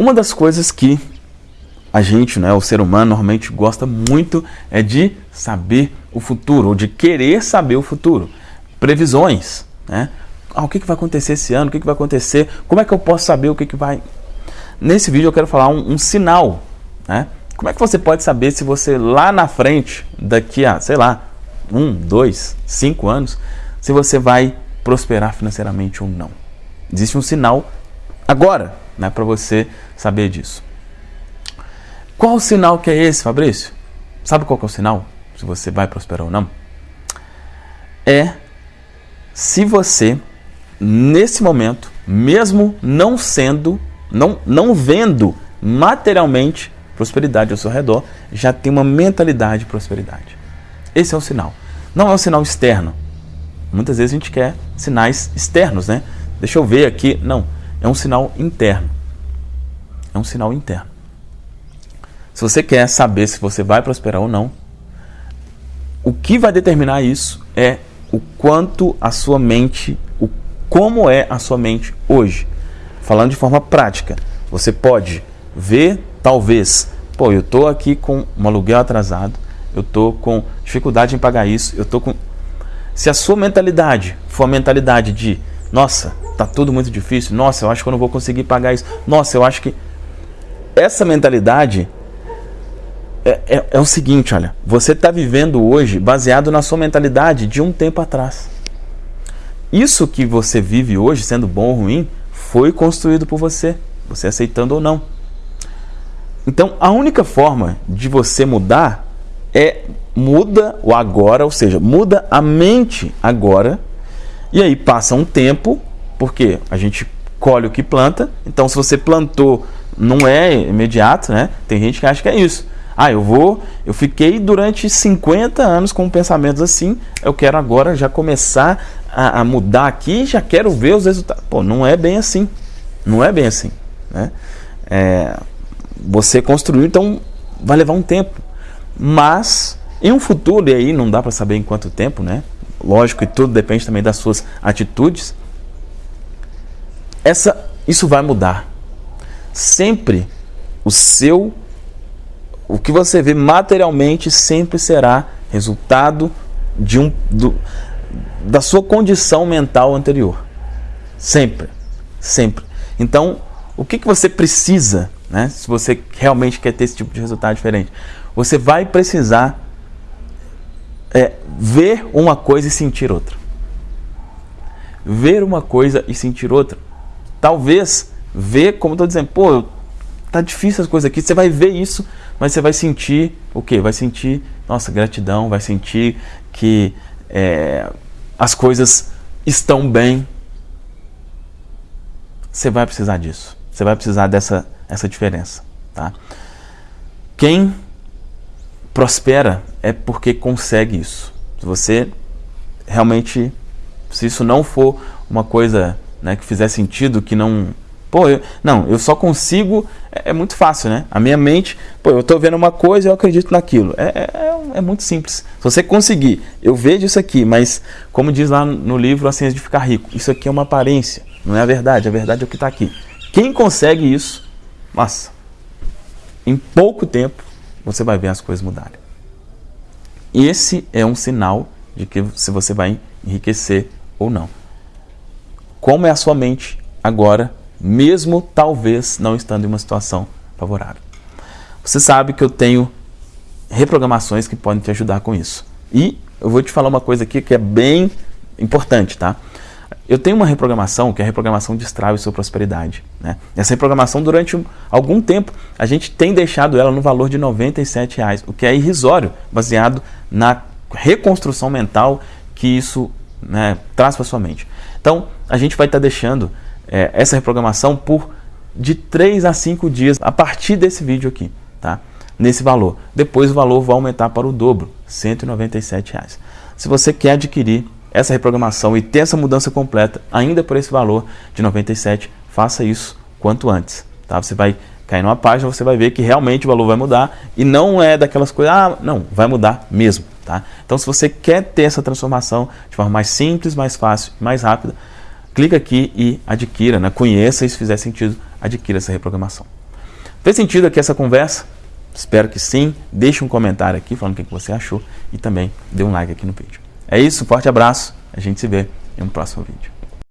Uma das coisas que a gente, né, o ser humano, normalmente gosta muito é de saber o futuro, ou de querer saber o futuro. Previsões, né? Ah, o que, que vai acontecer esse ano? O que, que vai acontecer? Como é que eu posso saber o que, que vai... Nesse vídeo eu quero falar um, um sinal, né? Como é que você pode saber se você lá na frente, daqui a, sei lá, um, dois, cinco anos, se você vai prosperar financeiramente ou não? Existe um sinal agora, né, para você saber disso. Qual o sinal que é esse, Fabrício? Sabe qual é o sinal? Se você vai prosperar ou não? É se você, nesse momento, mesmo não sendo, não, não vendo materialmente prosperidade ao seu redor, já tem uma mentalidade de prosperidade. Esse é o sinal. Não é um sinal externo. Muitas vezes a gente quer sinais externos, né? Deixa eu ver aqui. Não, é um sinal interno. É um sinal interno. Se você quer saber se você vai prosperar ou não, o que vai determinar isso é o quanto a sua mente, o como é a sua mente hoje. Falando de forma prática, você pode ver, talvez, pô, eu estou aqui com um aluguel atrasado, eu estou com dificuldade em pagar isso, eu estou com. Se a sua mentalidade for a mentalidade de, nossa, tá tudo muito difícil, nossa, eu acho que eu não vou conseguir pagar isso, nossa, eu acho que. Essa mentalidade é, é, é o seguinte, olha, você está vivendo hoje baseado na sua mentalidade de um tempo atrás. Isso que você vive hoje, sendo bom ou ruim, foi construído por você, você aceitando ou não. Então, a única forma de você mudar é muda o agora, ou seja, muda a mente agora, e aí passa um tempo, porque a gente colhe o que planta, então se você plantou, não é imediato, né? Tem gente que acha que é isso. Ah, eu vou, eu fiquei durante 50 anos com pensamentos assim, eu quero agora já começar a, a mudar aqui, já quero ver os resultados. Pô, não é bem assim. Não é bem assim. Né? É, você construiu, então vai levar um tempo. Mas em um futuro, e aí não dá para saber em quanto tempo, né? Lógico que tudo depende também das suas atitudes. Essa, isso vai mudar. Sempre o seu o que você vê materialmente sempre será resultado de um, do, da sua condição mental anterior. Sempre. Sempre. Então, o que, que você precisa, né, se você realmente quer ter esse tipo de resultado diferente? Você vai precisar é, ver uma coisa e sentir outra. Ver uma coisa e sentir outra. Talvez ver, como estou dizendo, pô, tá difícil as coisas aqui. Você vai ver isso, mas você vai sentir o quê? Vai sentir, nossa, gratidão, vai sentir que é, as coisas estão bem. Você vai precisar disso. Você vai precisar dessa essa diferença, tá? Quem prospera é porque consegue isso. Se você realmente, se isso não for uma coisa né, que fizer sentido, que não Pô, eu, não, eu só consigo. É, é, muito fácil, né? A minha mente, pô, eu estou vendo uma coisa eu acredito naquilo. É, é, é, é, muito simples. Se você conseguir, eu vejo isso aqui, mas como diz lá no livro A Ciência de Ficar Rico, isso aqui é uma aparência, não é a verdade. A verdade é o que está aqui. Quem consegue isso, nossa, em pouco tempo você vai ver as coisas mudarem. Esse é um sinal de que se você vai enriquecer ou não. Como é a sua mente agora mesmo talvez não estando em uma situação favorável. Você sabe que eu tenho reprogramações que podem te ajudar com isso. E eu vou te falar uma coisa aqui que é bem importante, tá? Eu tenho uma reprogramação, que é a reprogramação Destrave Sua Prosperidade. Né? Essa reprogramação, durante algum tempo, a gente tem deixado ela no valor de 97 reais, o que é irrisório, baseado na reconstrução mental que isso né, traz para sua mente. Então, a gente vai estar tá deixando é, essa reprogramação por de 3 a 5 dias a partir desse vídeo aqui, tá? Nesse valor. Depois o valor vai aumentar para o dobro, 197 reais. Se você quer adquirir essa reprogramação e ter essa mudança completa, ainda por esse valor de 97, faça isso quanto antes. Tá? Você vai cair numa página, você vai ver que realmente o valor vai mudar e não é daquelas coisas, ah, não, vai mudar mesmo. Tá? Então, se você quer ter essa transformação de forma mais simples, mais fácil, mais rápida, clica aqui e adquira, né? conheça e se fizer sentido, adquira essa reprogramação. Fez sentido aqui essa conversa? Espero que sim. Deixe um comentário aqui falando o que você achou e também dê um like aqui no vídeo. É isso, forte abraço, a gente se vê em um próximo vídeo.